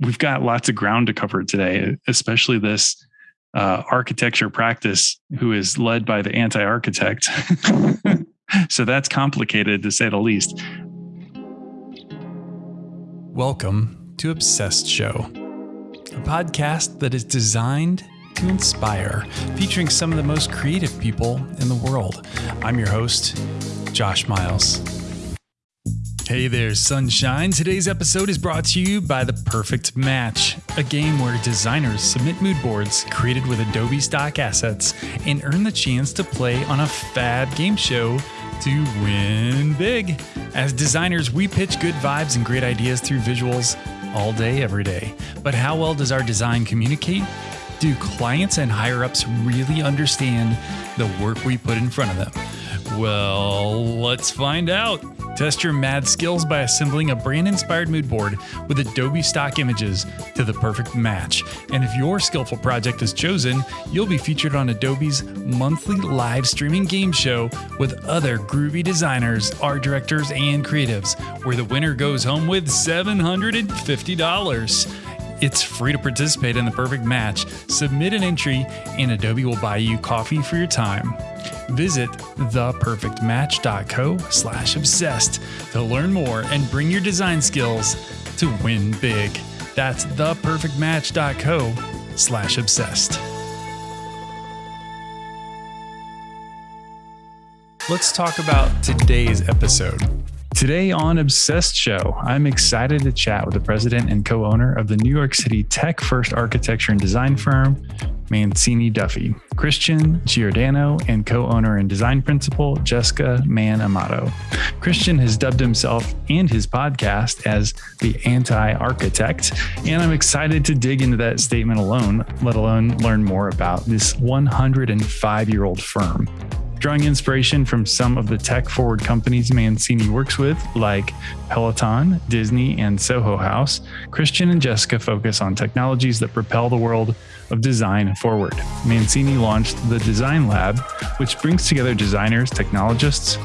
we've got lots of ground to cover today, especially this uh, architecture practice who is led by the anti architect. so that's complicated to say the least. Welcome to Obsessed Show, a podcast that is designed to inspire, featuring some of the most creative people in the world. I'm your host, Josh Miles. Hey there, sunshine. Today's episode is brought to you by The Perfect Match, a game where designers submit mood boards created with Adobe stock assets and earn the chance to play on a fab game show to win big. As designers, we pitch good vibes and great ideas through visuals all day, every day. But how well does our design communicate? Do clients and higher ups really understand the work we put in front of them? Well, let's find out. Test your mad skills by assembling a brand inspired mood board with Adobe stock images to the perfect match. And if your skillful project is chosen, you'll be featured on Adobe's monthly live streaming game show with other groovy designers, art directors, and creatives, where the winner goes home with $750. It's free to participate in the perfect match. Submit an entry, and Adobe will buy you coffee for your time. Visit theperfectmatch.co slash obsessed to learn more and bring your design skills to win big. That's theperfectmatch.co slash obsessed. Let's talk about today's episode. Today on Obsessed Show, I'm excited to chat with the president and co owner of the New York City tech first architecture and design firm, Mancini Duffy, Christian Giordano, and co owner and design principal, Jessica Mann Amato. Christian has dubbed himself and his podcast as the anti architect, and I'm excited to dig into that statement alone, let alone learn more about this 105 year old firm drawing inspiration from some of the tech forward companies Mancini works with, like Peloton, Disney, and Soho House, Christian and Jessica focus on technologies that propel the world of design forward. Mancini launched the Design Lab, which brings together designers, technologists,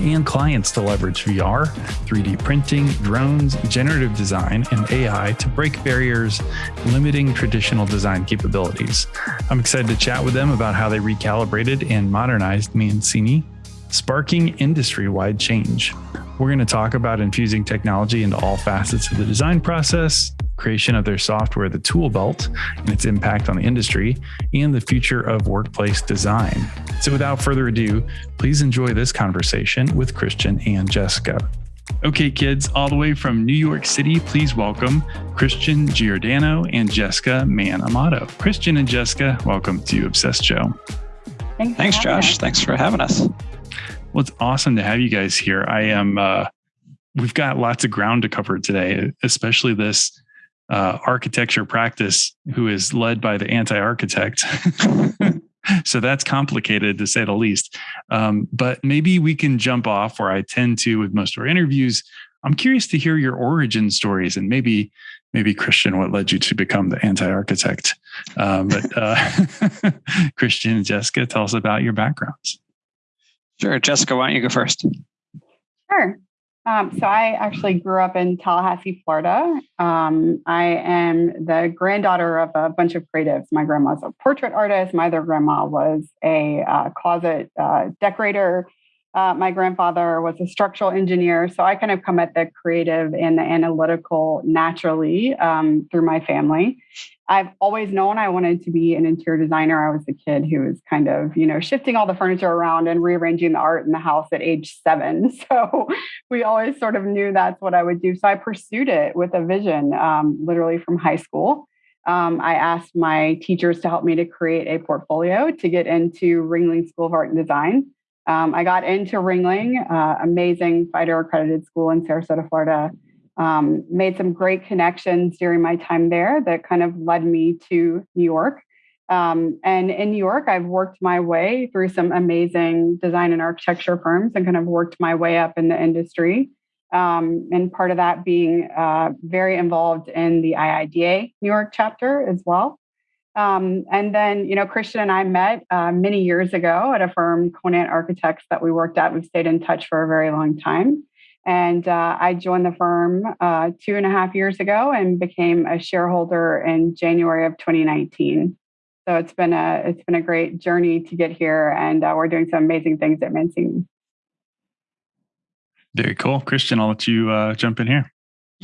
and clients to leverage VR, 3D printing, drones, generative design, and AI to break barriers limiting traditional design capabilities. I'm excited to chat with them about how they recalibrated and modernized Mancini, sparking industry wide change. We're going to talk about infusing technology into all facets of the design process, creation of their software, the tool belt, and its impact on the industry, and the future of workplace design. So, without further ado, please enjoy this conversation with Christian and Jessica. Okay, kids, all the way from New York City, please welcome Christian Giordano and Jessica Mann Amato. Christian and Jessica, welcome to Obsessed Show. Thanks, Thanks Josh. Us. Thanks for having us. Well, it's awesome to have you guys here. I am, uh, we've got lots of ground to cover today, especially this uh, architecture practice who is led by the anti-architect. so that's complicated to say the least. Um, but maybe we can jump off where I tend to with most of our interviews. I'm curious to hear your origin stories and maybe maybe Christian, what led you to become the anti-architect? Um, but uh, Christian and Jessica, tell us about your backgrounds. Sure, Jessica, why don't you go first? Sure. Um, so I actually grew up in Tallahassee, Florida. Um, I am the granddaughter of a bunch of creatives. My grandma's a portrait artist. My other grandma was a uh, closet uh, decorator. Uh, my grandfather was a structural engineer. So I kind of come at the creative and the analytical naturally um, through my family. I've always known I wanted to be an interior designer. I was a kid who was kind of, you know, shifting all the furniture around and rearranging the art in the house at age seven. So we always sort of knew that's what I would do. So I pursued it with a vision, um, literally from high school. Um, I asked my teachers to help me to create a portfolio to get into Ringling School of Art and Design. Um, I got into Ringling, uh, amazing FIDO accredited school in Sarasota, Florida um, made some great connections during my time there that kind of led me to New York. Um, and in New York, I've worked my way through some amazing design and architecture firms and kind of worked my way up in the industry. Um, and part of that being uh, very involved in the IIDA New York chapter as well. Um, and then, you know, Christian and I met uh, many years ago at a firm, Conant Architects, that we worked at. We've stayed in touch for a very long time. And uh, I joined the firm uh, two and a half years ago and became a shareholder in January of 2019. So it's been a it's been a great journey to get here, and uh, we're doing some amazing things at Mancini. Very cool, Christian. I'll let you uh, jump in here.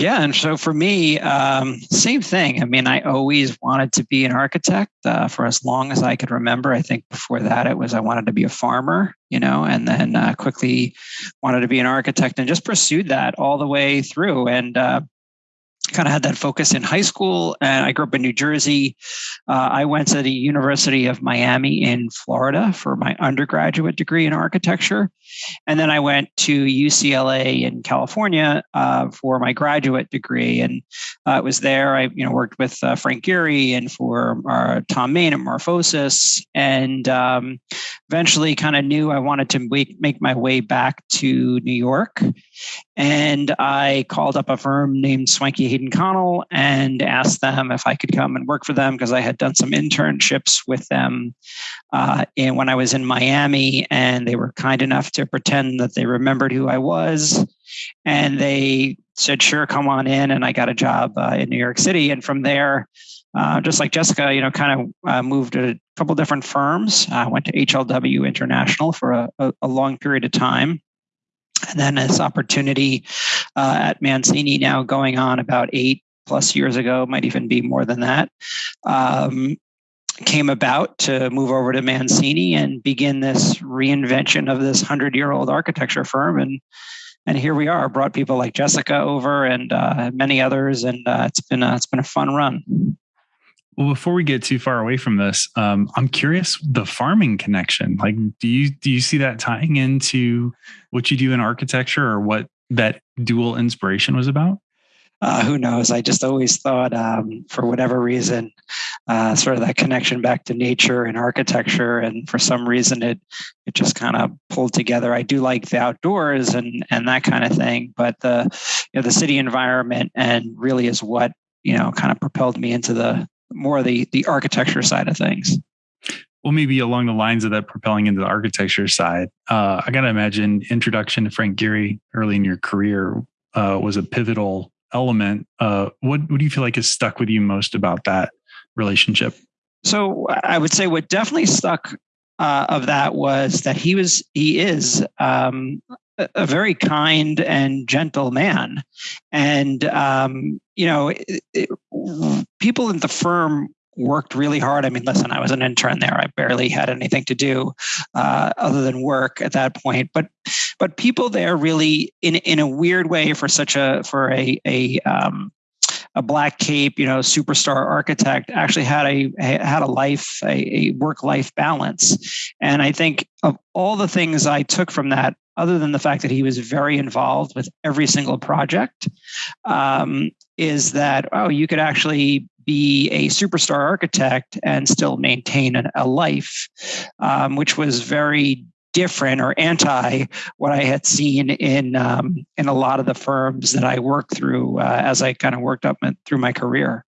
Yeah, and so for me, um, same thing. I mean, I always wanted to be an architect uh, for as long as I could remember. I think before that, it was I wanted to be a farmer, you know, and then uh, quickly wanted to be an architect and just pursued that all the way through. And uh, kind of had that focus in high school and i grew up in new jersey. Uh, i went to the university of miami in florida for my undergraduate degree in architecture and then i went to ucla in california uh, for my graduate degree and uh, it was there. I you know worked with uh, frank gehry and for uh, thom mayne at morphosis and um, eventually kind of knew i wanted to make, make my way back to new york and I called up a firm named Swanke Hayden Connell and asked them if I could come and work for them because I had done some internships with them uh, and when I was in Miami, and they were kind enough to pretend that they remembered who I was. And they said, "Sure, come on in." And I got a job uh, in New York City, and from there. Uh, just like Jessica, you know, kind of uh, moved to a couple different firms. I went to HLW International for a, a, a long period of time and then this opportunity uh, at Mancini now going on about eight plus years ago, might even be more than that, um, came about to move over to Mancini and begin this reinvention of this hundred year old architecture firm. And and here we are. Brought people like Jessica over and uh, many others, and uh, it's been a, it's been a fun run. Well, before we get too far away from this, um, I'm curious the farming connection. Like, do you do you see that tying into what you do in architecture, or what that dual inspiration was about? Uh, who knows? I just always thought, um, for whatever reason, uh, sort of that connection back to nature and architecture, and for some reason, it it just kind of pulled together. I do like the outdoors and and that kind of thing, but the you know the city environment and really is what you know kind of propelled me into the more the the architecture side of things. Well maybe along the lines of that propelling into the architecture side uh, i gotta imagine introduction to frank gehry early in your career uh, was a pivotal element. Uh, what, what do you feel like has stuck with you most about that relationship? So i would say what definitely stuck uh, of that was that he was he is um, a very kind and gentle man. And, um, you know, it, it, people in the firm worked really hard. I mean, listen, I was an intern there. I barely had anything to do uh, other than work at that point. But but people there really, in in a weird way, for such a for a a um, a black cape, you know, superstar architect actually had a had a life, a, a work life balance. And I think of all the things I took from that, other than the fact that he was very involved with every single project, um, is that oh, you could actually be a superstar architect and still maintain an, a life, um, which was very different or anti what I had seen in um, in a lot of the firms that I worked through uh, as I kind of worked up through my career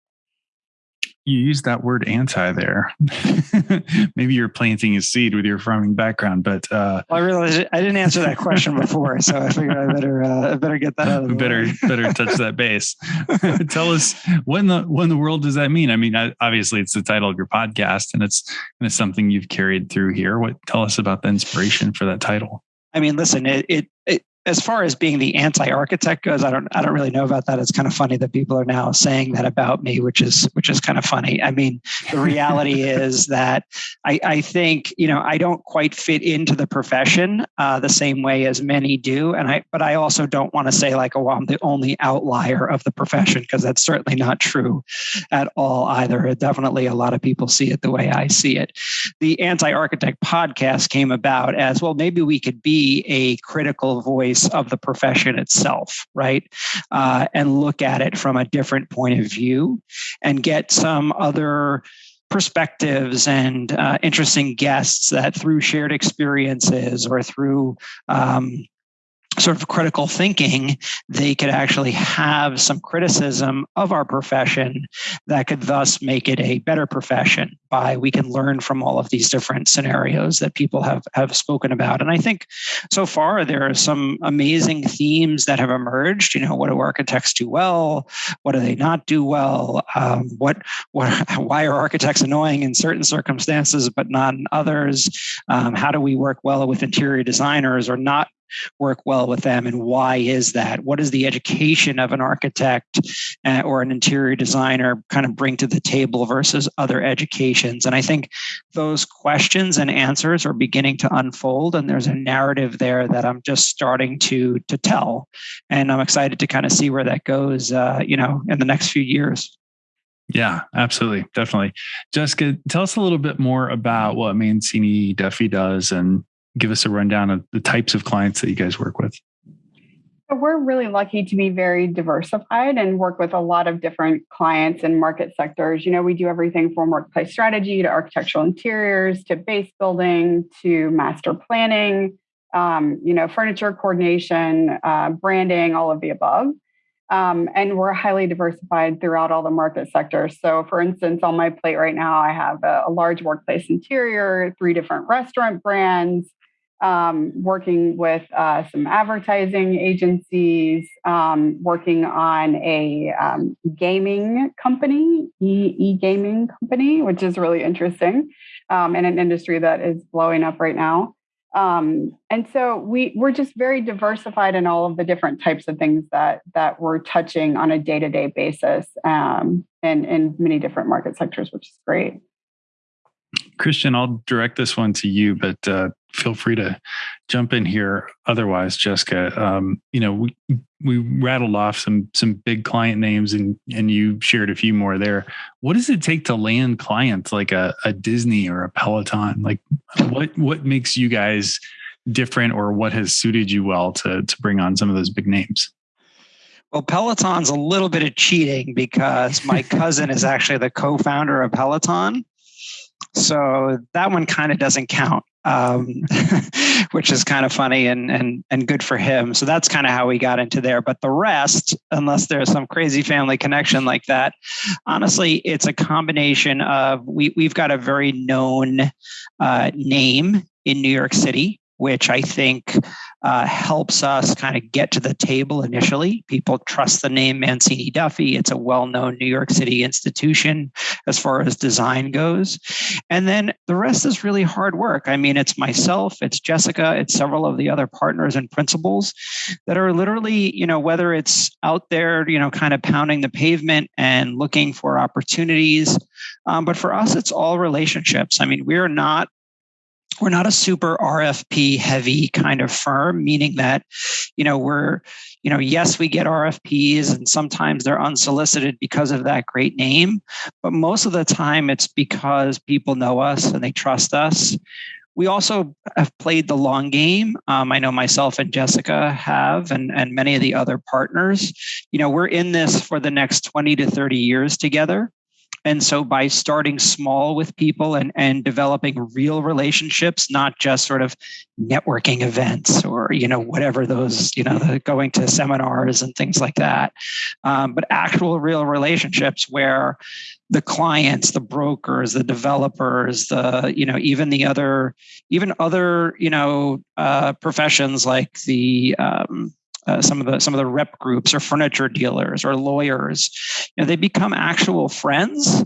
you use that word anti there. Maybe you're planting a seed with your farming background, but uh, well, I realized I didn't answer that question before, so I figured I better uh, I better get that out. Of the better way. better touch that base. Tell us when the when the world does that mean? I mean, obviously it's the title of your podcast, and it's and it's something you've carried through here. What tell us about the inspiration for that title? I mean, listen, it, it, it as far as being the anti-architect goes, I don't I don't really know about that. It's kind of funny that people are now saying that about me, which is which is kind of funny. I mean, the reality is that I, I think you know I don't quite fit into the profession uh, the same way as many do, and I but I also don't want to say like oh I'm the only outlier of the profession because that's certainly not true at all either. Definitely, a lot of people see it the way I see it. The anti-architect podcast came about as well. Maybe we could be a critical voice voice of the profession itself, right? Uh, and look at it from a different point of view and get some other perspectives and uh, interesting guests that through shared experiences or through um, sort of critical thinking, they could actually have some criticism of our profession that could thus make it a better profession by we can learn from all of these different scenarios that people have have spoken about. And I think so far there are some amazing themes that have emerged. You know, what do architects do well? What do they not do well? Um, what what why are architects annoying in certain circumstances but not in others? Um, how do we work well with interior designers or not work well with them and why is that what is the education of an architect uh, or an interior designer kind of bring to the table versus other educations and i think those questions and answers are beginning to unfold and there's a narrative there that i'm just starting to to tell and i'm excited to kind of see where that goes uh, you know in the next few years yeah, absolutely. Definitely. Jessica, tell us a little bit more about what Mancini Duffy does and give us a rundown of the types of clients that you guys work with. We're really lucky to be very diversified and work with a lot of different clients and market sectors. You know, we do everything from workplace strategy to architectural interiors to base building to master planning, um, you know, furniture coordination, uh, branding, all of the above. Um, and we're highly diversified throughout all the market sectors. So, for instance, on my plate right now, I have a, a large workplace interior, three different restaurant brands, um, working with uh, some advertising agencies, um, working on a um, gaming company, e gaming company, which is really interesting um, in an industry that is blowing up right now. Um, and so we we're just very diversified in all of the different types of things that that we're touching on a day to day basis, um, and in many different market sectors, which is great. Christian, I'll direct this one to you, but uh, feel free to jump in here. Otherwise, Jessica, um, you know, we we rattled off some some big client names, and and you shared a few more there. What does it take to land clients like a, a Disney or a Peloton? Like, what what makes you guys different, or what has suited you well to to bring on some of those big names? Well, Peloton's a little bit of cheating because my cousin is actually the co-founder of Peloton. So that one kind of doesn't count, um, which is kind of funny and and and good for him. So that's kind of how we got into there. But the rest, unless there's some crazy family connection like that, honestly, it's a combination of we we've got a very known uh, name in New York City which I think uh, helps us kind of get to the table initially. People trust the name Mancini Duffy. It's a well known New York City institution as far as design goes. And then the rest is really hard work. I mean, it's myself, it's Jessica, it's several of the other partners and principals that are literally, you know, whether it's out there, you know, kind of pounding the pavement and looking for opportunities. Um, but for us, it's all relationships. I mean, we're not we're not a super RFP heavy kind of firm, meaning that, you know, we're, you know, yes, we get RFPs and sometimes they're unsolicited because of that great name, but most of the time it's because people know us and they trust us. We also have played the long game. Um, I know myself and Jessica have, and, and many of the other partners. You know, we're in this for the next 20 to 30 years together. And so by starting small with people and, and developing real relationships, not just sort of networking events or, you know, whatever those, you know, the going to seminars and things like that, um, but actual real relationships where the clients, the brokers, the developers, the, you know, even the other, even other, you know, uh, professions like the, um, uh, some of the some of the rep groups or furniture dealers or lawyers you know they become actual friends.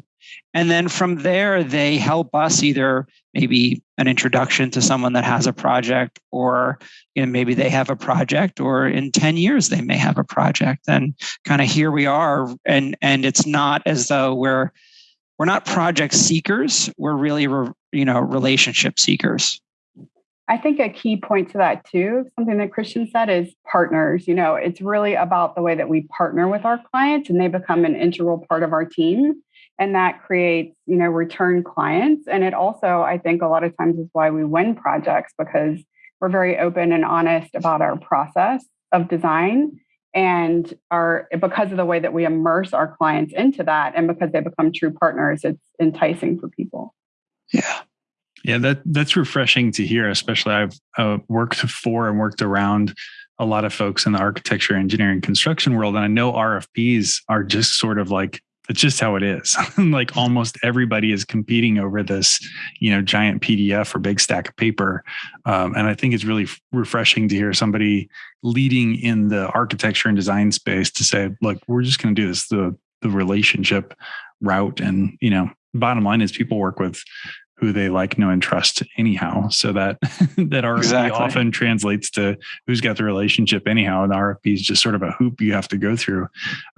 And then from there they help us either maybe an introduction to someone that has a project or you know maybe they have a project or in 10 years they may have a project. And kind of here we are and and it's not as though we're we're not project seekers. We're really you know relationship seekers I think a key point to that too, something that Christian said is partners. You know, it's really about the way that we partner with our clients and they become an integral part of our team. And that creates, you know, return clients. And it also, I think, a lot of times is why we win projects because we're very open and honest about our process of design and our because of the way that we immerse our clients into that and because they become true partners it's enticing for people yeah yeah, that that's refreshing to hear. Especially I've uh, worked for and worked around a lot of folks in the architecture, engineering, construction world. And I know RFPs are just sort of like it's just how it is. like almost everybody is competing over this, you know, giant PDF or big stack of paper. Um, and I think it's really f- refreshing to hear somebody leading in the architecture and design space to say, look, we're just going to do this the the relationship route. And you know, bottom line is people work with who they like, know, and trust anyhow. So that that RFP exactly. often translates to who's got the relationship anyhow. And RFP is just sort of a hoop you have to go through.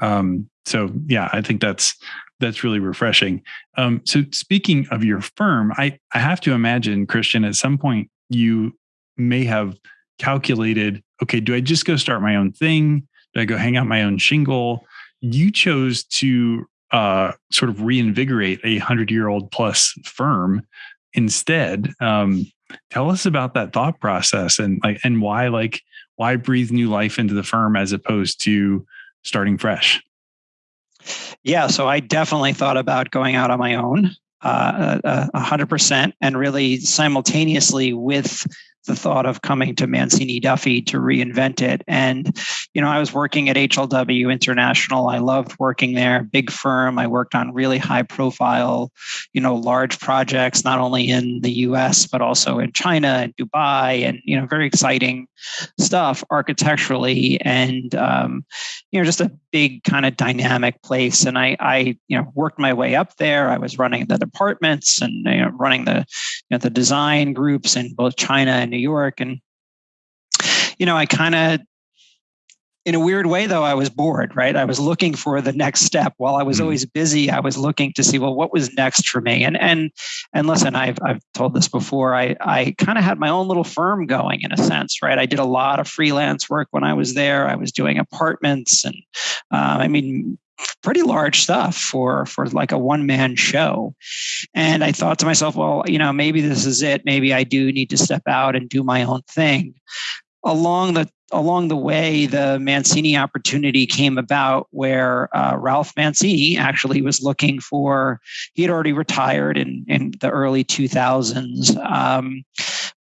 Um, so yeah, I think that's that's really refreshing. Um, so speaking of your firm, I I have to imagine Christian at some point you may have calculated, okay, do I just go start my own thing? Do I go hang out my own shingle? You chose to uh, sort of reinvigorate a hundred year old plus firm instead. Um, tell us about that thought process and like and why like why breathe new life into the firm as opposed to starting fresh. Yeah, so I definitely thought about going out on my own, uh, a hundred percent, and really simultaneously with the thought of coming to Mancini Duffy to reinvent it. And, you know, I was working at HLW International. I loved working there, big firm. I worked on really high profile, you know, large projects, not only in the US, but also in China and Dubai and, you know, very exciting stuff architecturally and, um, you know, just a big kind of dynamic place. And I, I, you know, worked my way up there. I was running the departments and you know, running the, you know, the design groups in both China and New York. And, you know, I kind of, in a weird way, though, I was bored, right? I was looking for the next step. While I was mm-hmm. always busy, I was looking to see, well, what was next for me? And and and listen, I've I've told this before. I I kind of had my own little firm going in a sense, right? I did a lot of freelance work when I was there. I was doing apartments, and um, I mean, pretty large stuff for for like a one man show. And i thought to myself well you know maybe this is it. Maybe i do need to step out and do my own thing. Along the along the way, the Mancini opportunity came about where uh, Ralph Mancini actually was looking for, he had already retired in, in the early 2000s, um,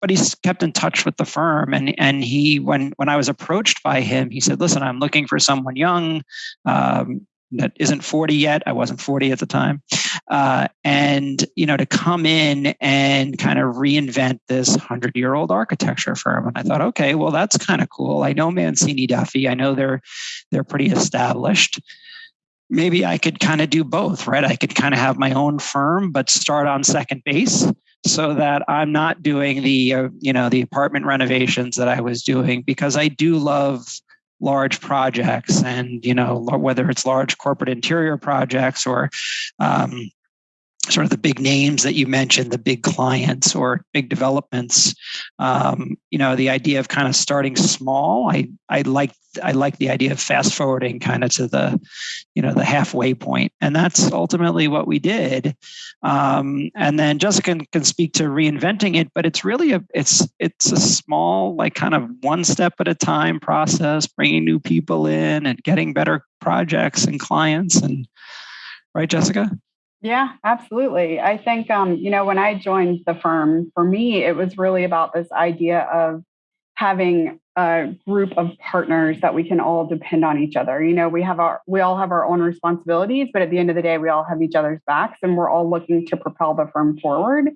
but he's kept in touch with the firm. And, and he, when, when I was approached by him, he said, listen, I'm looking for someone young, um, that isn't 40 yet. I wasn't 40 at the time. Uh, and, you know, to come in and kind of reinvent this 100 year old architecture firm. And I thought, okay, well, that's kind of cool. I know Mancini Duffy. I know they're, they're pretty established. Maybe I could kind of do both, right? I could kind of have my own firm, but start on second base so that I'm not doing the, uh, you know, the apartment renovations that I was doing because I do love large projects and you know whether it's large corporate interior projects or um, sort of the big names that you mentioned, the big clients or big developments. Um, you know, the idea of kind of starting small. I I like I like the idea of fast forwarding kind of to the, you know, the halfway point, and that's ultimately what we did. Um, and then Jessica can, can speak to reinventing it, but it's really a it's it's a small like kind of one step at a time process, bringing new people in and getting better projects and clients and right, Jessica. Yeah, absolutely. I think, um, you know, when I joined the firm, for me, it was really about this idea of having a group of partners that we can all depend on each other. You know, we have our, we all have our own responsibilities, but at the end of the day, we all have each other's backs and we're all looking to propel the firm forward.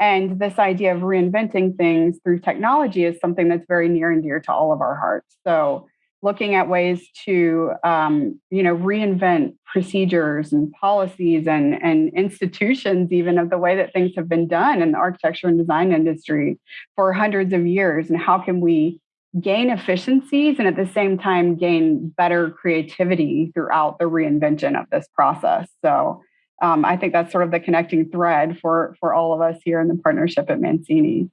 And this idea of reinventing things through technology is something that's very near and dear to all of our hearts. So, looking at ways to um, you know reinvent procedures and policies and, and institutions even of the way that things have been done in the architecture and design industry for hundreds of years and how can we gain efficiencies and at the same time gain better creativity throughout the reinvention of this process. So um, i think that's sort of the connecting thread for for all of us here in the partnership at mancini.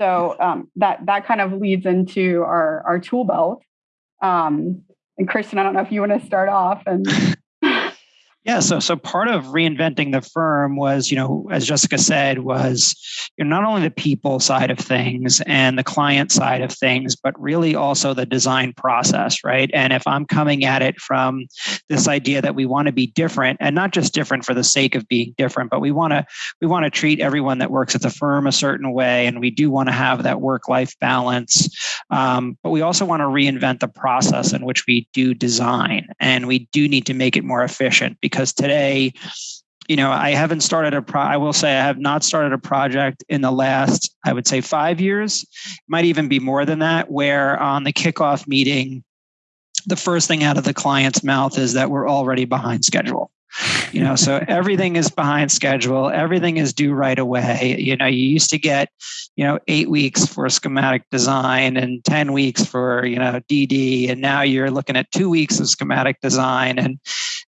So um, that that kind of leads into our our tool belt um, and Christian, I don't know if you want to start off and. Yeah, so so part of reinventing the firm was, you know, as Jessica said, was you know, not only the people side of things and the client side of things, but really also the design process, right? And if I'm coming at it from this idea that we want to be different, and not just different for the sake of being different, but we want to we want to treat everyone that works at the firm a certain way, and we do want to have that work life balance. Um, but we also want to reinvent the process in which we do design, and we do need to make it more efficient because today you know i haven't started a pro i will say i have not started a project in the last i would say five years. Might even be more than that where on the kickoff meeting the first thing out of the client's mouth is that we're already behind schedule you know so everything is behind schedule. Everything is due right away. You know you used to get you know eight weeks for schematic design and 10 weeks for you know dd and now you're looking at two weeks of schematic design and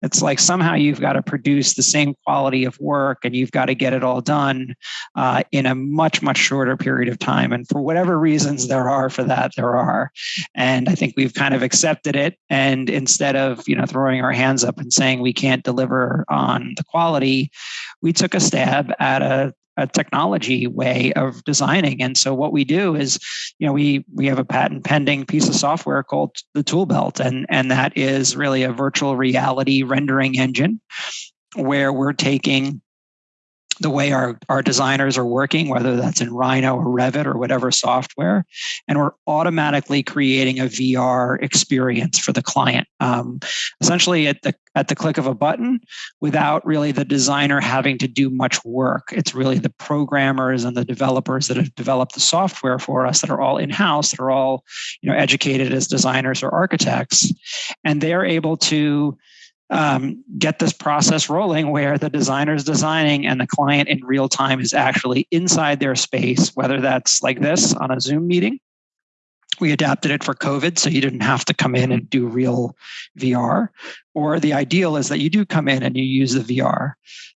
it's like somehow you've got to produce the same quality of work and you've got to get it all done uh, in a much much shorter period of time. And for whatever reasons there are for that there are. And i think we've kind of accepted it and instead of you know throwing our hands up and saying we can't deliver on the quality we took a stab at a a technology way of designing. And so what we do is, you know, we we have a patent pending piece of software called the Tool Belt, and and that is really a virtual reality rendering engine where we're taking the way our, our designers are working, whether that's in Rhino or Revit or whatever software, and we're automatically creating a VR experience for the client. Um, essentially, at the at the click of a button, without really the designer having to do much work. It's really the programmers and the developers that have developed the software for us that are all in house, that are all you know educated as designers or architects, and they're able to um, get this process rolling where the designer is designing and the client in real time is actually inside their space, whether that's like this on a Zoom meeting. We adapted it for COVID, so you didn't have to come in and do real VR. Or the ideal is that you do come in and you use the VR.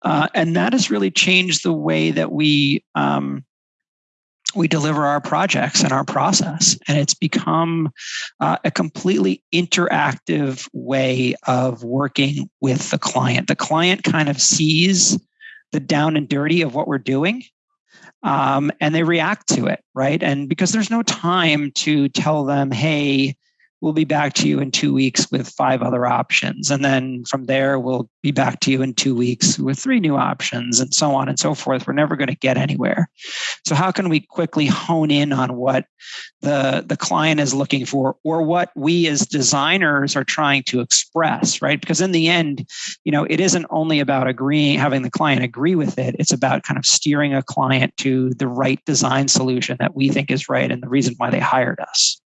Uh, and that has really changed the way that we um, we deliver our projects and our process. And it's become uh, a completely interactive way of working with the client. The client kind of sees the down and dirty of what we're doing. Um, and they react to it, right? And because there's no time to tell them, hey, we'll be back to you in two weeks with five other options. And then from there, we'll be back to you in two weeks with three new options and so on and so forth. We're never going to get anywhere. So how can we quickly hone in on what the, the client is looking for or what we as designers are trying to express, right? Because in the end, you know, it isn't only about agreeing, having the client agree with it. It's about kind of steering a client to the right design solution that we think is right and the reason why they hired us.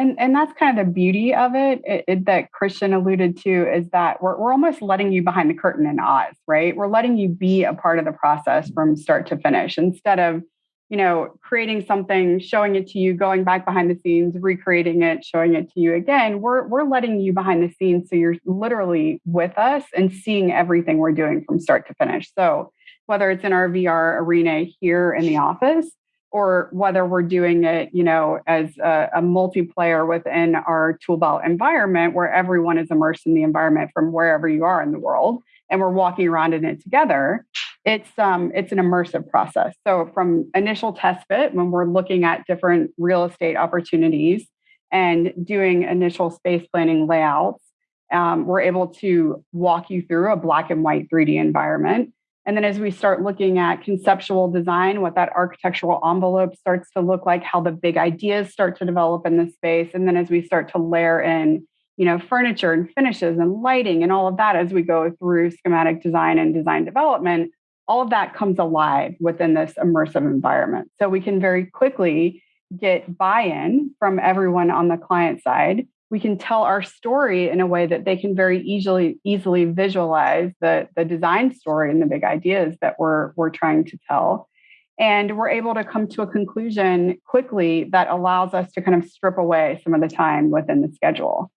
And, and that's kind of the beauty of it, it, it, that Christian alluded to is that we're, we're almost letting you behind the curtain in Oz, right? We're letting you be a part of the process from start to finish instead of, you know, creating something, showing it to you, going back behind the scenes, recreating it, showing it to you again. We're, we're letting you behind the scenes. So you're literally with us and seeing everything we're doing from start to finish. So whether it's in our VR arena here in the office, or whether we're doing it, you know, as a, a multiplayer within our tool belt environment where everyone is immersed in the environment from wherever you are in the world and we're walking around in it together. It's um it's an immersive process. So from initial test fit, when we're looking at different real estate opportunities and doing initial space planning layouts, um, we're able to walk you through a black and white 3D environment and then as we start looking at conceptual design, what that architectural envelope starts to look like, how the big ideas start to develop in the space. And then as we start to layer in, you know, furniture and finishes and lighting and all of that as we go through schematic design and design development, all of that comes alive within this immersive environment. So we can very quickly get buy-in from everyone on the client side we can tell our story in a way that they can very easily easily visualize the the design story and the big ideas that we're we're trying to tell. And we're able to come to a conclusion quickly that allows us to kind of strip away some of the time within the schedule.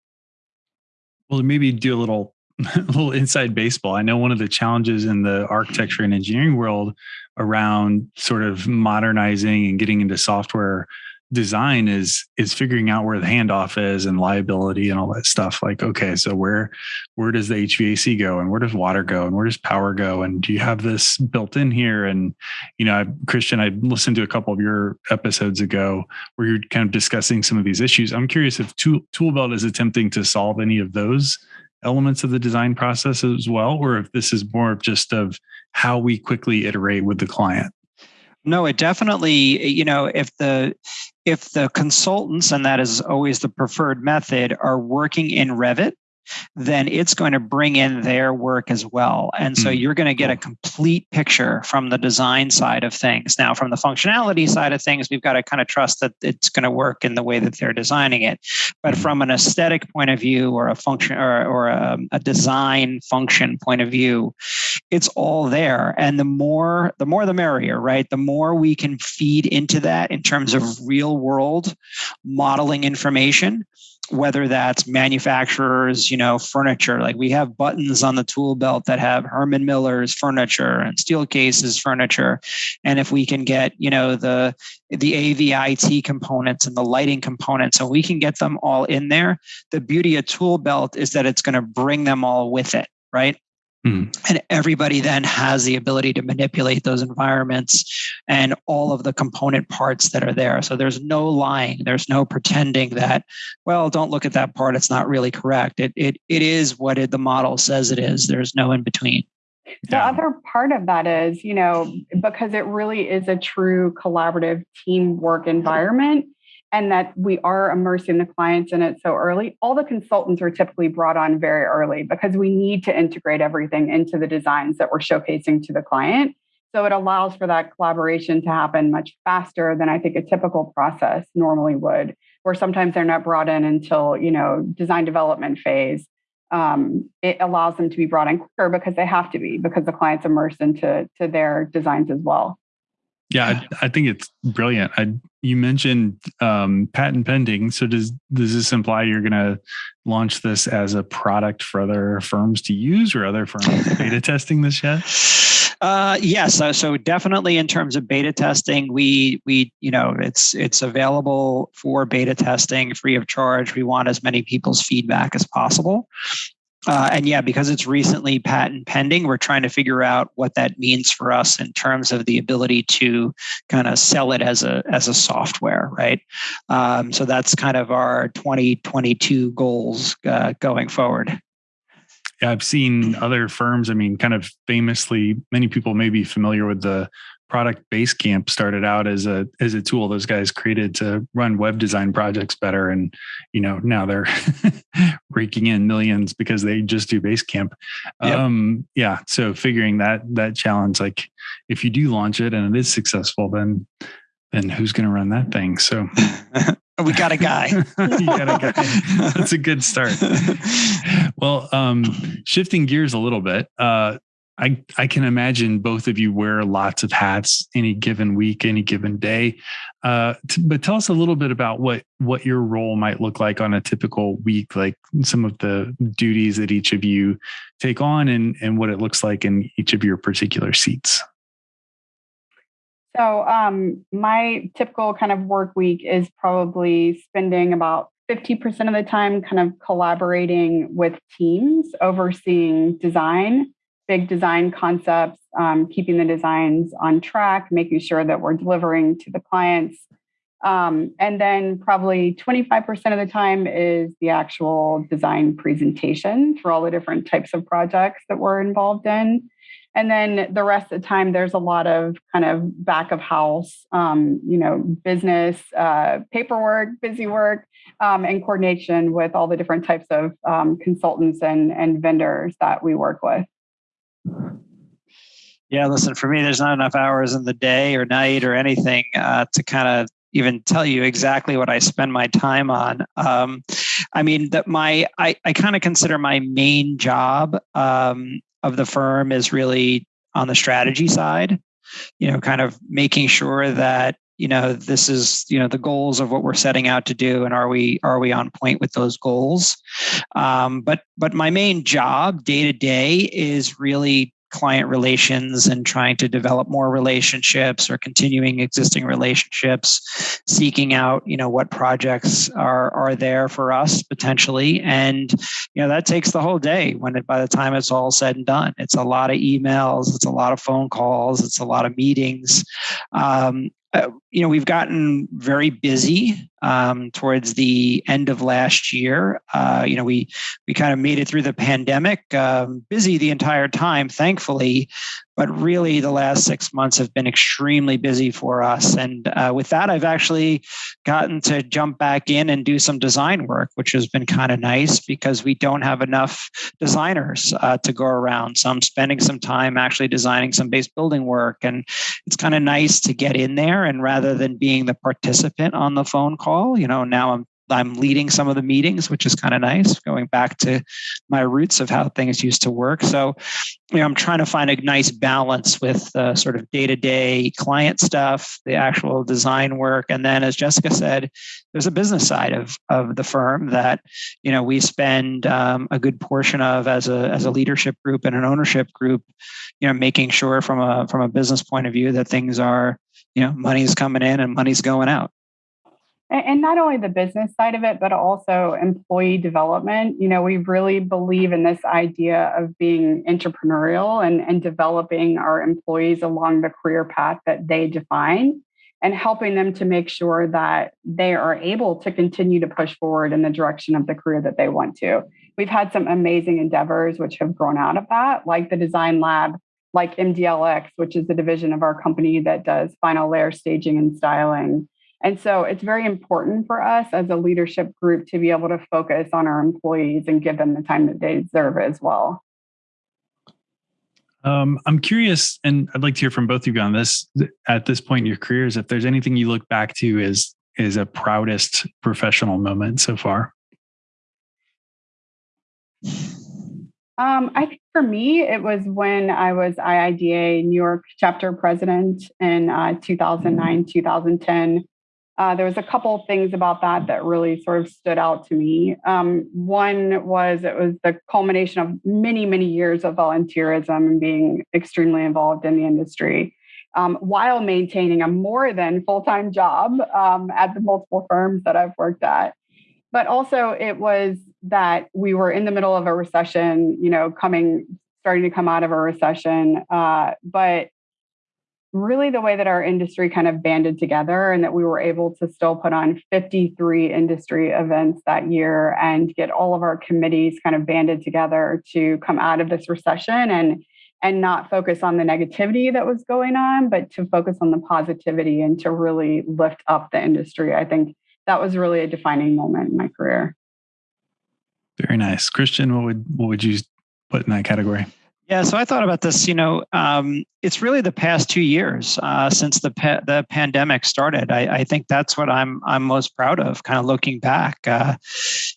Well maybe do a little a little inside baseball. I know one of the challenges in the architecture and engineering world around sort of modernizing and getting into software design is is figuring out where the handoff is and liability and all that stuff like okay so where where does the hvac go and where does water go and where does power go and do you have this built in here? And you know I, christian i listened to a couple of your episodes ago where you're kind of discussing some of these issues. I'm curious if tool, toolbelt is attempting to solve any of those elements of the design process as well or if this is more just of how we quickly iterate with the client? No, it definitely, you know, if the if the consultants, and that is always the preferred method, are working in Revit, then it's going to bring in their work as well. And so mm. you're going to get a complete picture from the design side of things. Now, from the functionality side of things, we've got to kind of trust that it's going to work in the way that they're designing it. But mm. from an aesthetic point of view or a function or, or a, a design function point of view, it's all there. And the more, the more the merrier, right? The more we can feed into that in terms of real world modeling information whether that's manufacturers, you know, furniture. Like we have buttons on the tool belt that have Herman Miller's furniture and Steelcase's furniture. And if we can get, you know, the the AVIT components and the lighting components, so we can get them all in there. The beauty of tool belt is that it's going to bring them all with it, right? Mm. And everybody then has the ability to manipulate those environments and all of the component parts that are there. So there's no lying, there's no pretending that, well, don't look at that part, it's not really correct. It it it is what it, the model says it is. There's no in between. The yeah. other part of that is, you know, because it really is a true collaborative teamwork environment, and that we are immersing the clients in it so early, all the consultants are typically brought on very early because we need to integrate everything into the designs that we're showcasing to the client. So it allows for that collaboration to happen much faster than I think a typical process normally would, where sometimes they're not brought in until, you know, design development phase. Um, it allows them to be brought in quicker because they have to be, because the client's immersed into to their designs as well. Yeah, I, I, think it's brilliant. I, you mentioned um, patent pending. So does does this imply you're going to launch this as a product for other firms to use, or other firms beta testing this yet? Uh, yes, so, so definitely in terms of beta testing, we we you know it's it's available for beta testing free of charge. We want as many people's feedback as possible. Uh, and yeah, because it's recently patent pending, we're trying to figure out what that means for us in terms of the ability to kind of sell it as a as a software, right? Um, so that's kind of our 2022 goals uh, going forward. Yeah, I've seen other firms. I mean, kind of famously, many people may be familiar with the product Basecamp started out as a as a tool those guys created to run web design projects better and you know now they're raking in millions because they just do Basecamp yep. um yeah so figuring that that challenge like if you do launch it and it is successful then then who's going to run that thing so we got a guy. got a guy. That's a good start. well, um, shifting gears a little bit, uh, I, I can imagine both of you wear lots of hats any given week, any given day. Uh, t- but tell us a little bit about what what your role might look like on a typical week, like some of the duties that each of you take on, and and what it looks like in each of your particular seats. So, um, my typical kind of work week is probably spending about 50% of the time kind of collaborating with teams, overseeing design big design concepts, um, keeping the designs on track, making sure that we're delivering to the clients. Um, and then probably 25% of the time is the actual design presentation for all the different types of projects that we're involved in. And then the rest of the time, there's a lot of kind of back of house, um, you know, business, uh, paperwork, busy work, um, and coordination with all the different types of um, consultants and, and vendors that we work with. Yeah, listen, for me, there's not enough hours in the day or night or anything uh, to kind of even tell you exactly what I spend my time on. Um, I mean, that my I, I kind of consider my main job um, of the firm is really on the strategy side. You know, kind of making sure that you know this is you know the goals of what we're setting out to do and are we are we on point with those goals um, but but my main job day to day is really client relations and trying to develop more relationships or continuing existing relationships, seeking out, you know, what projects are are there for us potentially. And, you know, that takes the whole day when it, by the time it's all said and done. It's a lot of emails, it's a lot of phone calls, it's a lot of meetings. Um, uh, you know, we've gotten very busy um, towards the end of last year. Uh, you know, we we kind of made it through the pandemic, um, busy the entire time, thankfully. But really, the last six months have been extremely busy for us. And uh, with that, I've actually gotten to jump back in and do some design work, which has been kind of nice because we don't have enough designers uh, to go around. So I'm spending some time actually designing some base building work, and it's kind of nice to get in there and rather rather than being the participant on the phone call. You know, now I'm I'm leading some of the meetings, which is kind of nice, going back to my roots of how things used to work. So, you know, I'm trying to find a nice balance with uh, sort of day to day client stuff, the actual design work. And then, as Jessica said, there's a business side of, of the firm that, you know, we spend um, a good portion of as a, as a leadership group and an ownership group, you know, making sure from a, from a business point of view that things are you know money's coming in and money's going out and not only the business side of it but also employee development you know we really believe in this idea of being entrepreneurial and, and developing our employees along the career path that they define and helping them to make sure that they are able to continue to push forward in the direction of the career that they want to we've had some amazing endeavors which have grown out of that like the design lab like MDLX, which is the division of our company that does final layer staging and styling. And so it's very important for us as a leadership group to be able to focus on our employees and give them the time that they deserve as well. Um, I'm curious, and I'd like to hear from both of you on this at this point in your careers, if there's anything you look back to as is a proudest professional moment so far. Um, I think for me, it was when I was IIDA New York chapter president in uh, 2009, 2010. Uh, there was a couple of things about that that really sort of stood out to me. Um, one was it was the culmination of many, many years of volunteerism and being extremely involved in the industry. Um, while maintaining a more than full time job um, at the multiple firms that I've worked at. But also, it was that we were in the middle of a recession, you know, coming, starting to come out of a recession. Uh, but really, the way that our industry kind of banded together and that we were able to still put on 53 industry events that year and get all of our committees kind of banded together to come out of this recession and and not focus on the negativity that was going on, but to focus on the positivity and to really lift up the industry. I think that was really a defining moment in my career. Very nice. Christian, what would what would you put in that category? Yeah, so I thought about this. You know, um, it's really the past two years uh, since the pa- the pandemic started. I, I, think that's what I'm I'm most proud of. Kind of looking back, uh,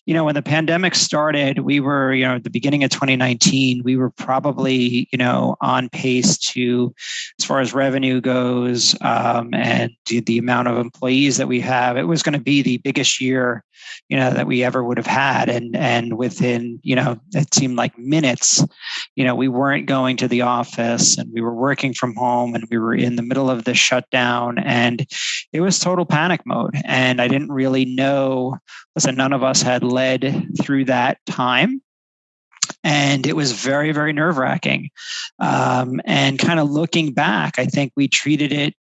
you know, when the pandemic started, we were you know at the beginning of 2019, we were probably you know on pace to, as far as revenue goes, um, and the amount of employees that we have, it was going to be the biggest year you know that we ever would have had. And and within you know it seemed like minutes you know we weren't going to the office and we were working from home and we were in the middle of the shutdown. And it was total panic mode. And i didn't really know listen none of us had led through that time. And it was very very nerve wracking um, and kind of looking back i think we treated it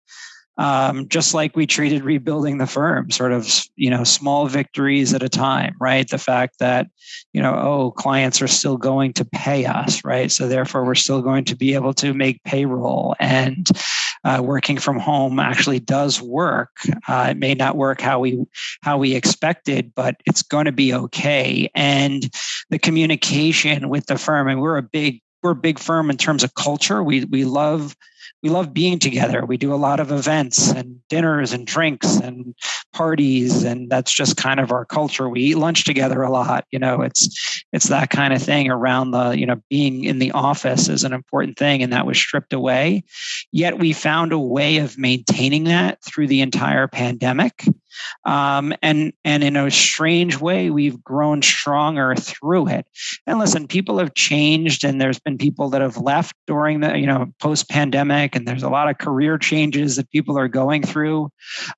um, just like we treated rebuilding the firm, sort of, you know, small victories at a time, right? The fact that, you know, oh, clients are still going to pay us, right? So therefore, we're still going to be able to make payroll and uh, working from home actually does work. Uh, it may not work how we how we expected, but it's going to be okay. And the communication with the firm, and we're a big we're a big firm in terms of culture. We we love we love being together. We do a lot of events and dinners and drinks and parties, and that's just kind of our culture. We eat lunch together a lot. You know, it's it's that kind of thing around the you know being in the office is an important thing, and that was stripped away. Yet we found a way of maintaining that through the entire pandemic. Um, and and in a strange way, we've grown stronger through it. And listen, people have changed, and there's been people that have left during the you know post pandemic, and there's a lot of career changes that people are going through.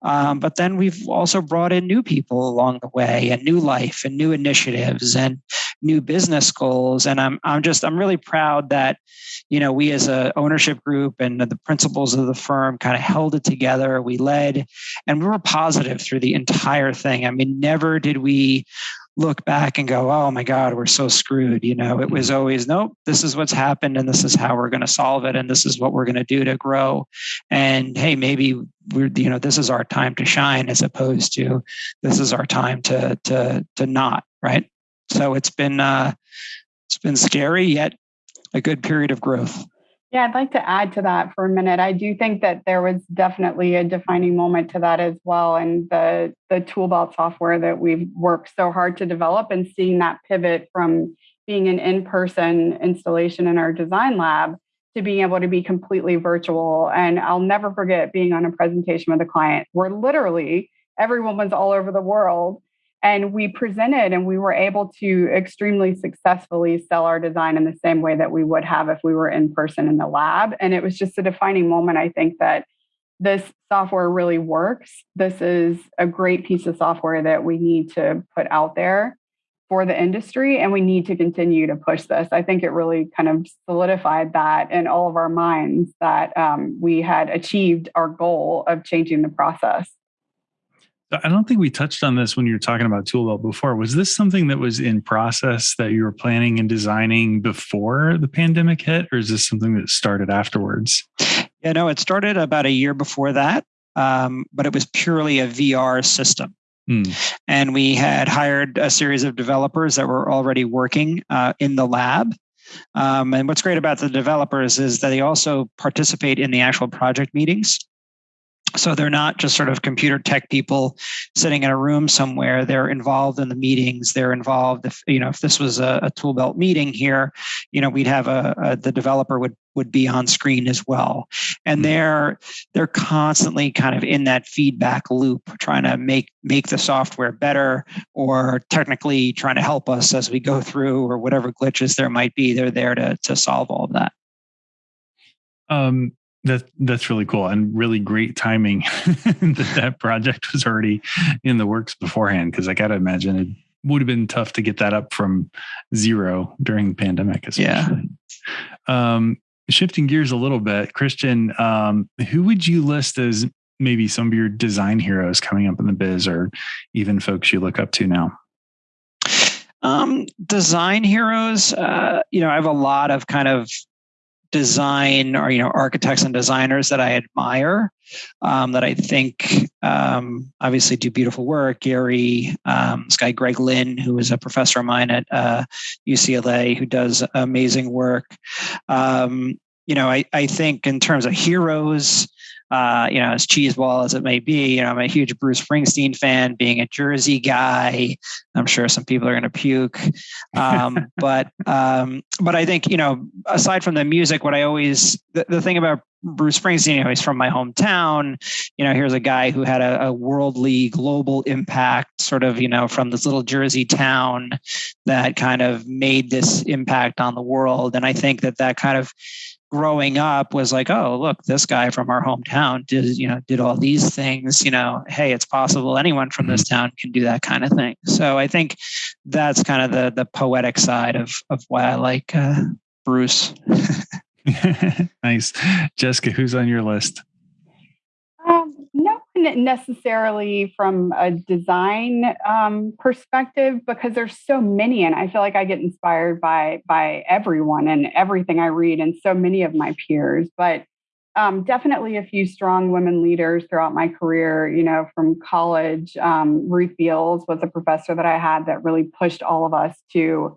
Um, but then we've also brought in new people along the way, and new life, and new initiatives, and new business goals. And I'm I'm just I'm really proud that you know we as a ownership group and the principals of the firm kind of held it together. We led, and we were positive through the entire thing. I mean, never did we look back and go, oh my God, we're so screwed. You know, it was always, nope, this is what's happened and this is how we're going to solve it. And this is what we're going to do to grow. And hey, maybe we're, you know, this is our time to shine as opposed to this is our time to, to, to not, right? So it's been, uh, it's been scary yet a good period of growth. Yeah, I'd like to add to that for a minute. I do think that there was definitely a defining moment to that as well. And the the tool toolbelt software that we've worked so hard to develop and seeing that pivot from being an in-person installation in our design lab to being able to be completely virtual. And I'll never forget being on a presentation with a client where literally everyone was all over the world and we presented and we were able to extremely successfully sell our design in the same way that we would have if we were in person in the lab. And it was just a defining moment i think that this software really works. This is a great piece of software that we need to put out there for the industry and we need to continue to push this. I think it really kind of solidified that in all of our minds that um, we had achieved our goal of changing the process I don't think we touched on this when you were talking about Toolbelt before. Was this something that was in process that you were planning and designing before the pandemic hit, or is this something that started afterwards? Yeah, no, it started about a year before that, um, but it was purely a VR system. Mm. And we had hired a series of developers that were already working uh, in the lab. Um, and what's great about the developers is that they also participate in the actual project meetings. So they're not just sort of computer tech people sitting in a room somewhere. They're involved in the meetings. They're involved. If you know, if this was a, a tool belt meeting here, you know, we'd have a, a the developer would would be on screen as well. And hmm. they're they're constantly kind of in that feedback loop, trying to make make the software better, or technically trying to help us as we go through, or whatever glitches there might be. They're there to to solve all of that. Um, that that's really cool and really great timing that that project was already in the works beforehand. Because I got to imagine it would have been tough to get that up from zero during the pandemic. Especially. Yeah. Um, shifting gears a little bit, Christian, um, who would you list as maybe some of your design heroes coming up in the biz, or even folks you look up to now? Um, design heroes, uh, you know, I have a lot of kind of design or you know architects and designers that I admire um, that I think um, obviously do beautiful work. Gehry, um, this guy Greg Lynn, who is a professor of mine at uh, UCLA, who does amazing work. Um, you know, I, I think in terms of heroes, uh, you know, as cheeseball as it may be, you know, I'm a huge Bruce Springsteen fan, being a Jersey guy. I'm sure some people are going to puke. Um, but, um, but I think, you know, aside from the music, what I always, the, the thing about Bruce Springsteen, you know, he's from my hometown. You know, here's a guy who had a, a, worldly, global impact, sort of, you know, from this little Jersey town that kind of made this impact on the world. And I think that that kind of growing up was like, oh, look, this guy from our hometown did, you know, did all these things, you know, hey, it's possible anyone from this mm-hmm. town can do that kind of thing. So I think that's kind of the the poetic side of of why I like uh, Bruce. nice. Jessica, who's on your list? Necessarily from a design um, perspective because there's so many and i feel like i get inspired by by everyone and everything i read and so many of my peers. But um, definitely a few strong women leaders throughout my career you know from college um, ruth beals was a professor that i had that really pushed all of us to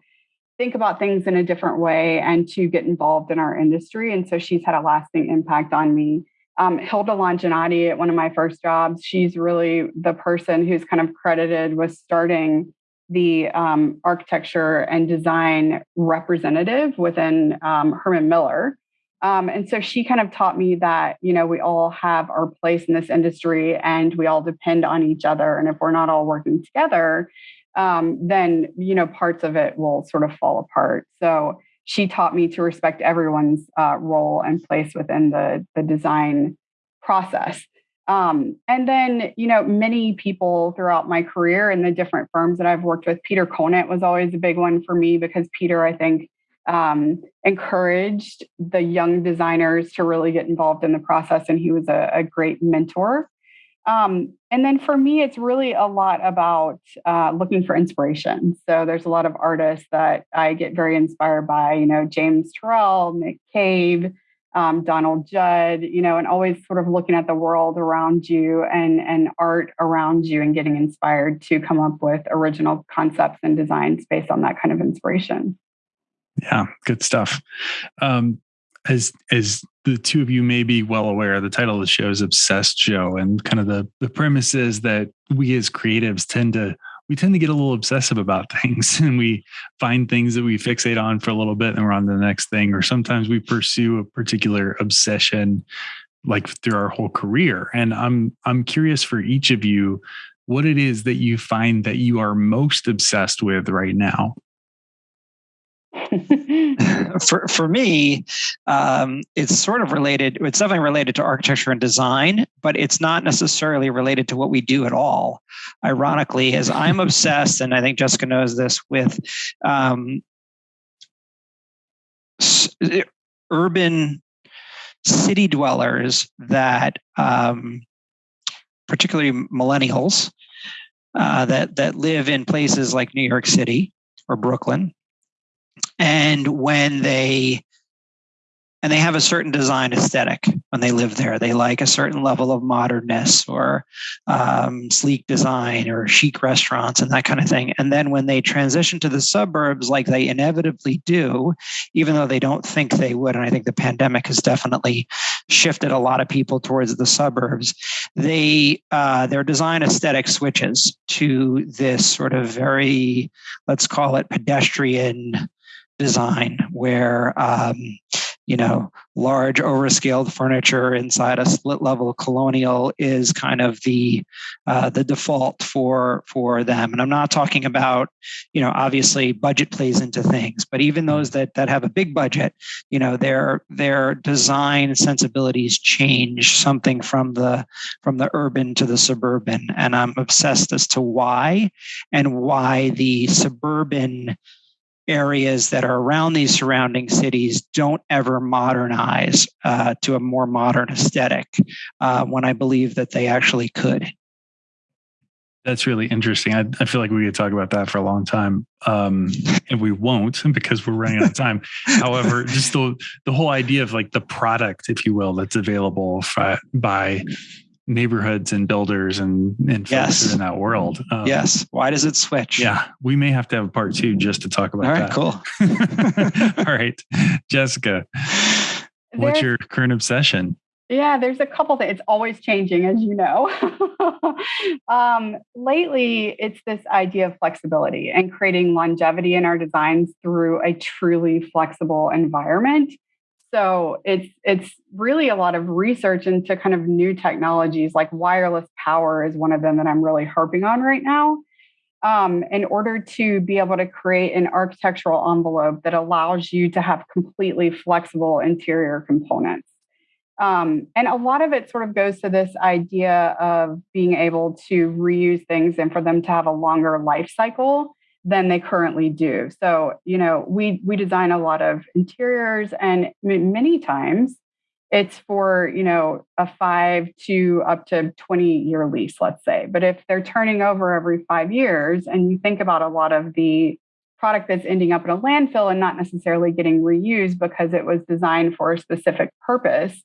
think about things in a different way and to get involved in our industry and so she's had a lasting impact on me um, Hilda Longinotti at one of my first jobs, she's really the person who's kind of credited with starting the um, architecture and design representative within um, Herman Miller. Um, and so she kind of taught me that, you know, we all have our place in this industry and we all depend on each other. And if we're not all working together, um, then, you know, parts of it will sort of fall apart. So she taught me to respect everyone's uh, role and place within the, the design process. Um, and then, you know, many people throughout my career in the different firms that I've worked with, Peter Conant was always a big one for me because Peter, I think, um, encouraged the young designers to really get involved in the process, and he was a, a great mentor. Um, and then for me, it's really a lot about uh, looking for inspiration. So there's a lot of artists that I get very inspired by, you know, James Turrell, Nick Cave, um, Donald Judd, you know, and always sort of looking at the world around you and, and art around you and getting inspired to come up with original concepts and designs based on that kind of inspiration. Yeah, good stuff. Um, as as the two of you may be well aware, the title of the show is Obsessed Show, and kind of the the premise is that we as creatives tend to we tend to get a little obsessive about things and we find things that we fixate on for a little bit and we're on to the next thing or sometimes we pursue a particular obsession like through our whole career. And i'm i'm curious for each of you what it is that you find that you are most obsessed with right now for for me, um, it's sort of related. It's definitely related to architecture and design, but it's not necessarily related to what we do at all. Ironically, as I'm obsessed, and I think Jessica knows this, with um, urban city dwellers that, um, particularly millennials, uh, that that live in places like New York City or Brooklyn and when they and they have a certain design aesthetic when they live there. They like a certain level of modernness or um, sleek design or chic restaurants and that kind of thing. And then when they transition to the suburbs, like they inevitably do, even though they don't think they would, and I think the pandemic has definitely shifted a lot of people towards the suburbs, they uh, their design aesthetic switches to this sort of very, let's call it pedestrian design where um, you know large overscaled furniture inside a split level colonial is kind of the uh, the default for for them. And i'm not talking about you know obviously budget plays into things but even those that that have a big budget you know their their design sensibilities change something from the from the urban to the suburban. And i'm obsessed as to why and why the suburban areas that are around these surrounding cities don't ever modernize uh, to a more modern aesthetic uh, when I believe that they actually could. That's really interesting. I, I, feel like we could talk about that for a long time, um, and we won't because we're running out of time. However, just the the whole idea of like the product, if you will, that's available by neighborhoods and builders and, and folks yes. in that world. Um, yes. Why does it switch? Yeah. We may have to have a part two just to talk about All right, that. cool. All right. Jessica, what's your current obsession? Yeah, there's a couple things. It's always changing, as you know. um, lately, it's this idea of flexibility and creating longevity in our designs through a truly flexible environment. So it's it's really a lot of research into kind of new technologies like wireless power is one of them that I'm really harping on right now. Um, in order to be able to create an architectural envelope that allows you to have completely flexible interior components. Um, and a lot of it sort of goes to this idea of being able to reuse things and for them to have a longer life cycle than they currently do. So, you know, we we design a lot of interiors and many times it's for, you know, a 5 to up to 20 year lease, let's say. But if they're turning over every 5 years and you think about a lot of the product that's ending up in a landfill and not necessarily getting reused because it was designed for a specific purpose,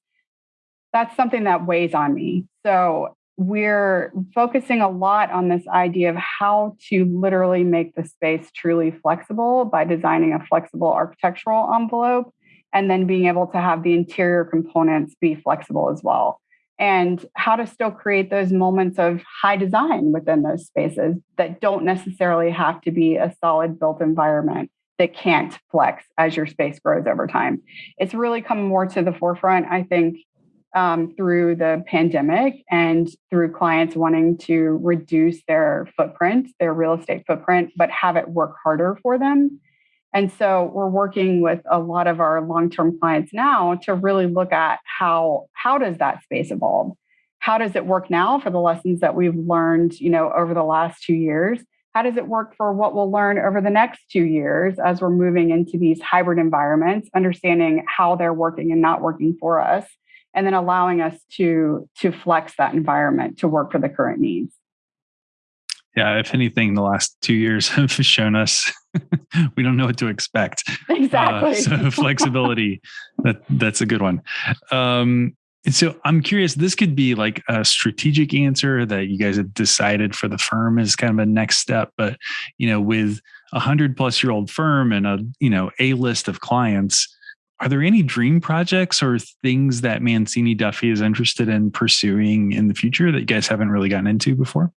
that's something that weighs on me. So we're focusing a lot on this idea of how to literally make the space truly flexible by designing a flexible architectural envelope and then being able to have the interior components be flexible as well and how to still create those moments of high design within those spaces that don't necessarily have to be a solid built environment that can't flex as your space grows over time. It's really come more to the forefront, I think, um, through the pandemic and through clients wanting to reduce their footprint, their real estate footprint, but have it work harder for them. And so we're working with a lot of our long-term clients now to really look at how how does that space evolve? How does it work now for the lessons that we've learned, you know, over the last 2 years? How does it work for what we'll learn over the next 2 years as we're moving into these hybrid environments, understanding how they're working and not working for us, and then allowing us to to flex that environment to work for the current needs yeah, if anything, the last two years have shown us we don't know what to expect. Exactly. Uh, so flexibility, that that's a good one. Um, so I'm curious. This could be like a strategic answer that you guys have decided for the firm is kind of a next step. But you know, with a hundred plus year old firm and a you know a list of clients, are there any dream projects or things that Mancini Duffy is interested in pursuing in the future that you guys haven't really gotten into before?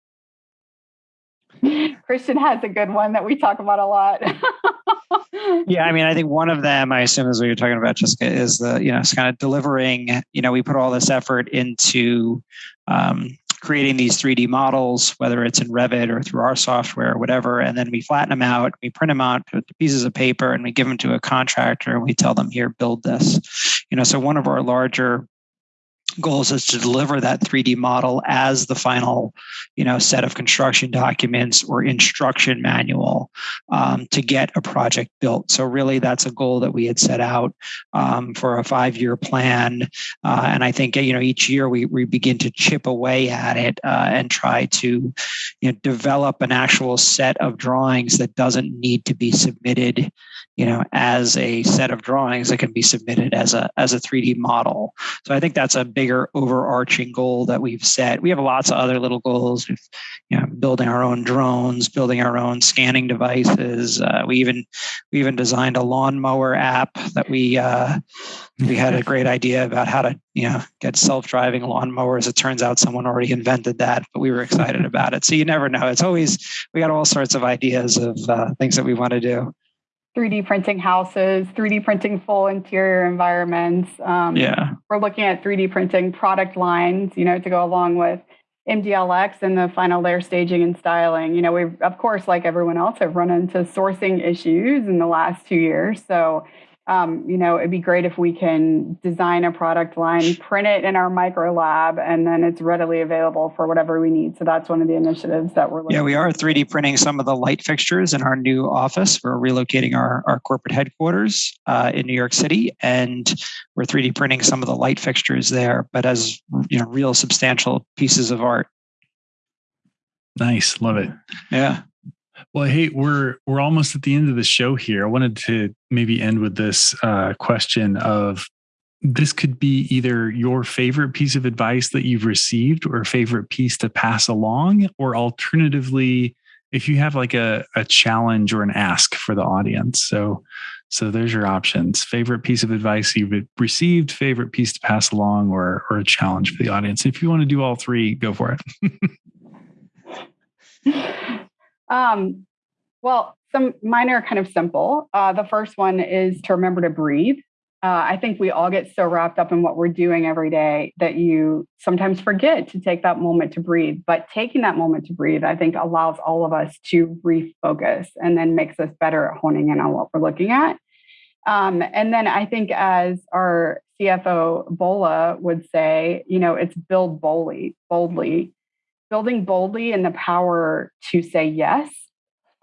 Christian has a good one that we talk about a lot. yeah, I mean, I think one of them, I assume, is what you're talking about, Jessica, is the you know, it's kind of delivering. You know, we put all this effort into um, creating these 3D models, whether it's in Revit or through our software or whatever, and then we flatten them out, we print them out to pieces of paper, and we give them to a contractor, and we tell them, "Here, build this." You know, so one of our larger goals is to deliver that 3D model as the final, you know, set of construction documents or instruction manual um, to get a project built. So really, that's a goal that we had set out um, for a five-year plan, uh, and I think you know each year we we begin to chip away at it uh, and try to, you know, develop an actual set of drawings that doesn't need to be submitted you know as a set of drawings that can be submitted as a as a 3d model. So i think that's a bigger overarching goal that we've set. We have lots of other little goals with you know building our own drones building our own scanning devices. Uh, we even we even designed a lawnmower app that we uh, we had a great idea about how to you know get self-driving lawnmowers. It turns out someone already invented that but we were excited about it. So you never know. It's always we got all sorts of ideas of uh, things that we want to do 3D printing houses, 3D printing full interior environments. Um, yeah. We're looking at 3D printing product lines, you know, to go along with MDLX and the final layer staging and styling. You know, we've, of course, like everyone else, have run into sourcing issues in the last two years. So um, you know, it'd be great if we can design a product line, print it in our micro lab, and then it's readily available for whatever we need. So that's one of the initiatives that we're looking Yeah, we are 3D printing some of the light fixtures in our new office. We're relocating our, our corporate headquarters uh, in New York City, and we're 3D printing some of the light fixtures there, but as you know, real substantial pieces of art. Nice, love it. Yeah. Well, hey, we're we're almost at the end of the show here. I wanted to maybe end with this uh, question of this could be either your favorite piece of advice that you've received or favorite piece to pass along, or alternatively, if you have like a, a challenge or an ask for the audience. So so there's your options. Favorite piece of advice you've received, favorite piece to pass along, or or a challenge for the audience. If you want to do all three, go for it. Um, well, some mine are kind of simple. Uh, the first one is to remember to breathe. Uh, I think we all get so wrapped up in what we're doing every day that you sometimes forget to take that moment to breathe. But taking that moment to breathe, I think, allows all of us to refocus and then makes us better at honing in on what we're looking at. Um, and then I think, as our CFO Bola would say, you know, it's build boldly, boldly building boldly and the power to say yes,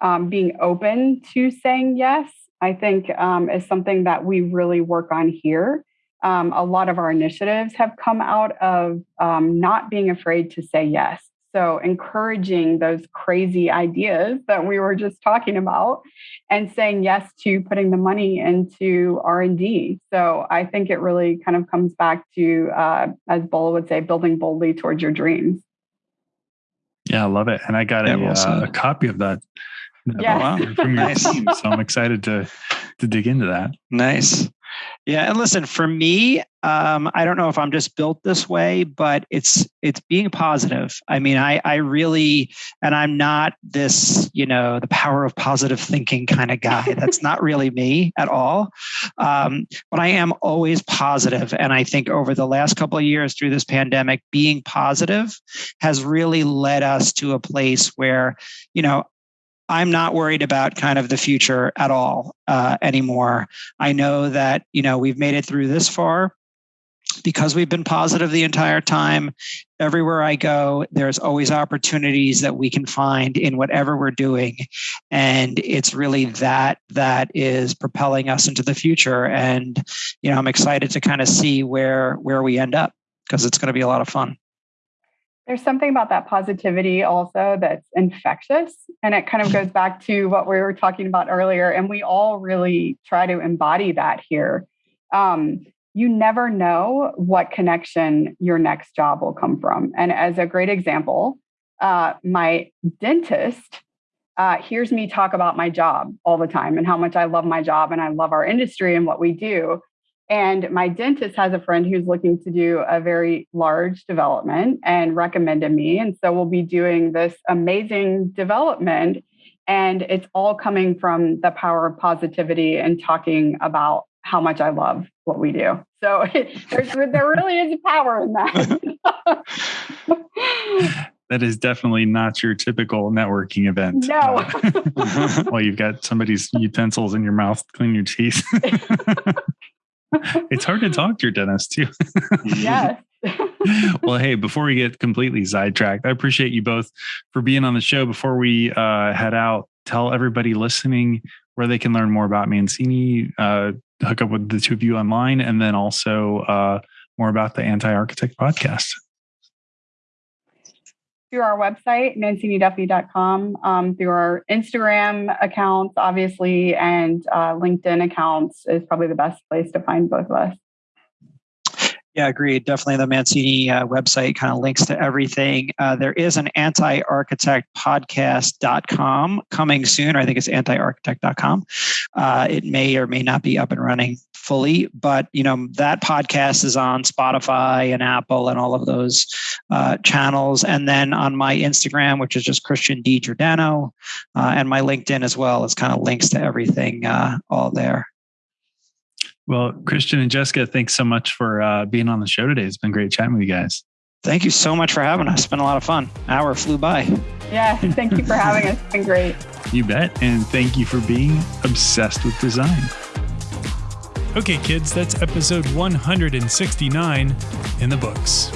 um, being open to saying yes, I think um, is something that we really work on here. Um, a lot of our initiatives have come out of um, not being afraid to say yes. So encouraging those crazy ideas that we were just talking about and saying yes to putting the money into R&D. So I think it really kind of comes back to, uh, as Bola would say, building boldly towards your dreams. Yeah, I love it. And I got yeah, a, uh, a, copy of that. Yeah. from your nice. team. So I'm excited to to dig into that. Nice. Yeah, and listen, for me, um, I don't know if I'm just built this way, but it's it's being positive. I mean, I I really, and I'm not this, you know, the power of positive thinking kind of guy. That's not really me at all. Um, but I am always positive, and I think over the last couple of years through this pandemic, being positive has really led us to a place where, you know, I'm not worried about kind of the future at all uh, anymore. I know that you know we've made it through this far because we've been positive the entire time. Everywhere I go, there's always opportunities that we can find in whatever we're doing, and it's really that that is propelling us into the future. And you know, I'm excited to kind of see where where we end up because it's going to be a lot of fun there's something about that positivity also that's infectious. And it kind of goes back to what we were talking about earlier. And we all really try to embody that here. Um, you never know what connection your next job will come from. And as a great example, uh, my dentist uh, hears me talk about my job all the time and how much I love my job and I love our industry and what we do. And my dentist has a friend who's looking to do a very large development and recommended me. And so we'll be doing this amazing development. And it's all coming from the power of positivity and talking about how much I love what we do. So there's, there really is power in that. that is definitely not your typical networking event. No. Uh, well, you've got somebody's utensils in your mouth, clean your teeth it's hard to talk to your dentist too. yes. well, hey, before we get completely sidetracked, I appreciate you both for being on the show. Before we uh, head out, tell everybody listening where they can learn more about Mancini, uh, hook up with the two of you online, and then also uh, more about the Anti Architect podcast through our website, manciniduffy.com, um, through our Instagram accounts, obviously, and uh, LinkedIn accounts is probably the best place to find both of us. Yeah, agreed. Definitely the Mancini uh, website kind of links to everything. Uh, there is an anti-architect podcast.com coming soon. I think it's anti-architect.com. Uh, it may or may not be up and running fully, but you know that podcast is on Spotify and Apple and all of those uh, channels, and then on my Instagram, which is just Christian D Giordano, uh, and my LinkedIn as well, is kind of links to everything uh, all there. Well, Christian and Jessica, thanks so much for uh, being on the show today. It's been great chatting with you guys. Thank you so much for having us. It's been a lot of fun. An Hour flew by. Yeah, thank you for having us. It's been great. You bet. And thank you for being obsessed with design. Okay, kids, that's episode 169 in the books.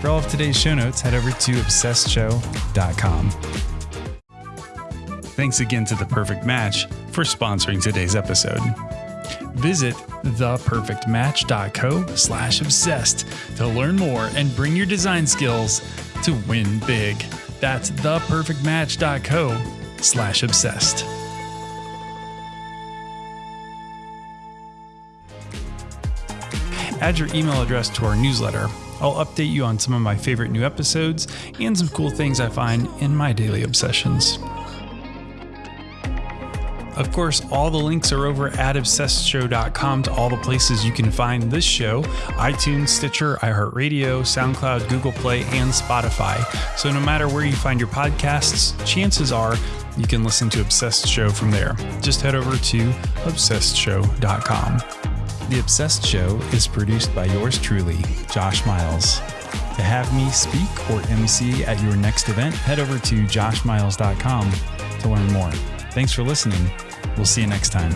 For all of today's show notes, head over to obsessedshow.com. Thanks again to The Perfect Match for sponsoring today's episode visit theperfectmatch.co slash obsessed to learn more and bring your design skills to win big. That's theperfectmatch.co slash obsessed. Add your email address to our newsletter. I'll update you on some of my favorite new episodes and some cool things I find in my daily obsessions. Of course, all the links are over at obsessedshow.com to all the places you can find this show iTunes, Stitcher, iHeartRadio, SoundCloud, Google Play, and Spotify. So no matter where you find your podcasts, chances are you can listen to Obsessed Show from there. Just head over to obsessedshow.com. The Obsessed Show is produced by yours truly, Josh Miles. To have me speak or MC at your next event, head over to joshmiles.com to learn more. Thanks for listening. We'll see you next time.